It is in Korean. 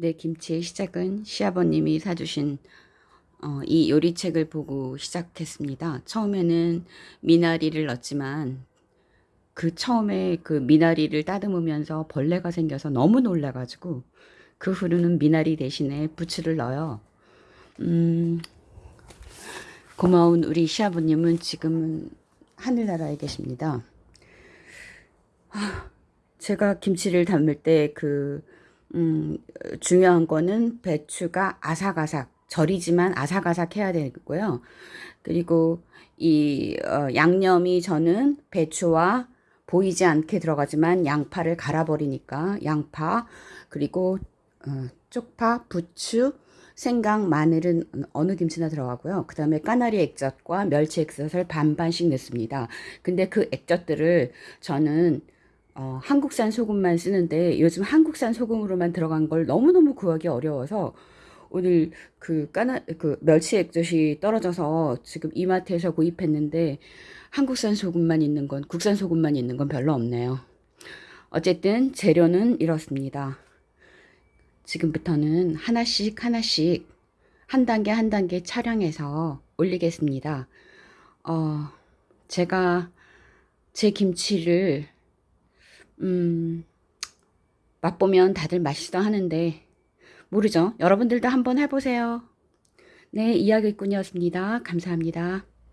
네, 김치의 시작은 시아버님이 사주신 어, 이 요리책을 보고 시작했습니다. 처음에는 미나리를 넣었지만 그 처음에 그 미나리를 따듬으면서 벌레가 생겨서 너무 놀라가지고 그 후로는 미나리 대신에 부추를 넣어요. 음, 고마운 우리 시아버님은 지금은 하늘나라에 계십니다. 제가 김치를 담을 때 그, 음, 중요한 거는 배추가 아삭아삭, 절이지만 아삭아삭 해야 되고요. 그리고 이 어, 양념이 저는 배추와 보이지 않게 들어가지만 양파를 갈아버리니까 양파, 그리고 어, 쪽파, 부추, 생강, 마늘은 어느 김치나 들어가고요. 그 다음에 까나리 액젓과 멸치 액젓을 반반씩 넣습니다. 근데 그 액젓들을 저는 어, 한국산 소금만 쓰는데 요즘 한국산 소금으로만 들어간 걸 너무너무 구하기 어려워서 오늘 그 까나 그 멸치 액젓이 떨어져서 지금 이마트에서 구입했는데 한국산 소금만 있는 건 국산 소금만 있는 건 별로 없네요. 어쨌든 재료는 이렇습니다. 지금부터는 하나씩 하나씩 한 단계 한 단계 촬영해서 올리겠습니다. 어, 제가 제 김치를 음, 맛보면 다들 맛있어 하는데 모르죠. 여러분들도 한번 해보세요. 네, 이야기꾼이었습니다. 감사합니다.